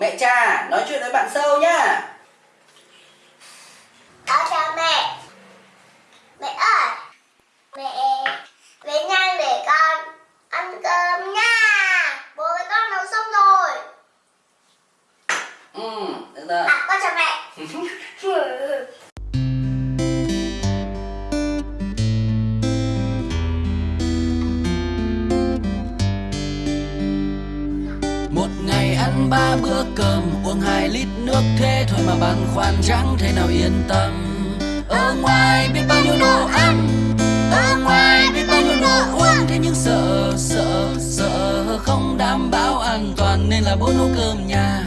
mẹ cha nói chuyện với bạn sâu nhá. Con chào mẹ. Mẹ ơi Mẹ Về nhanh để con ăn cơm nha. Bố với con nấu xong rồi. Ừ, được rồi. À con chào mẹ ăn ba bữa cơm Uống hai lít nước thế thôi mà băn khoăn chẳng thể nào yên tâm. Ở ngoài biết bao nhiêu đồ ăn Ở ngoài biết bao nhiêu đồ uống Thế nhưng sợ, sợ, sợ Không đảm bảo an toàn Nên là bố nấu cơm nhà.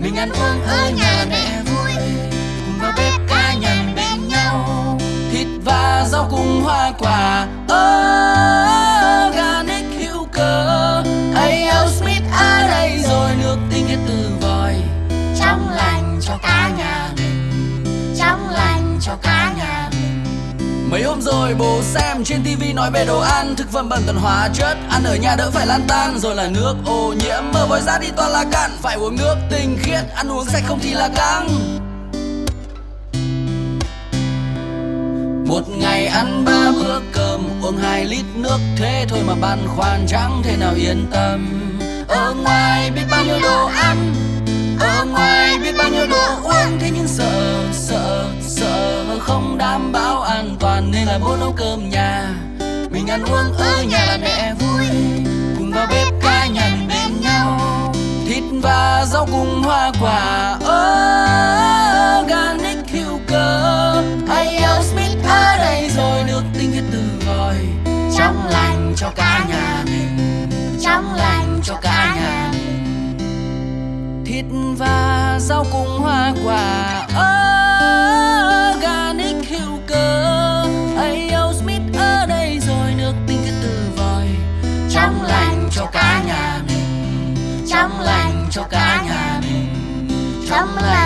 Mình ăn uống ở nhà mẹ vui Cùng vào bếp cá mình bên nhau. Thịt và rau cùng hoa quả cả nhà mình Trong lành cho cả nhà mình. Mấy hôm rồi bố xem trên tivi nói về đồ ăn, Thực phẩm bẩn toàn hóa, chất Ăn ở nhà đỡ phải lan tan. Rồi là nước ô nhiễm, Mở vòi ra đi toàn là cặn Phải uống nước tinh khiết, Ăn uống sạch không thì là căng. Một ngày ăn ba bữa cơm, Uống hai lít nước, Thế thôi mà băn khoăn chẳng thể nào yên tâm. Ở ngoài biết là bố nấu cơm nhà. Mình ăn uống ở nhà là mẹ vui, Cùng vào bếp cá nhằn bên nhau. Thịt và rau cùng hoa quả Organic hữu cơ. Hay Smith ở đây rồi Nước tinh khiết từ vòi. Trong lành cho cả nhà mình, Trong lành cho cả nhà mình. Thịt và rau cùng hoa quả Organic cho cả nhà mình Trong lành cho cả nhà mình Trong lành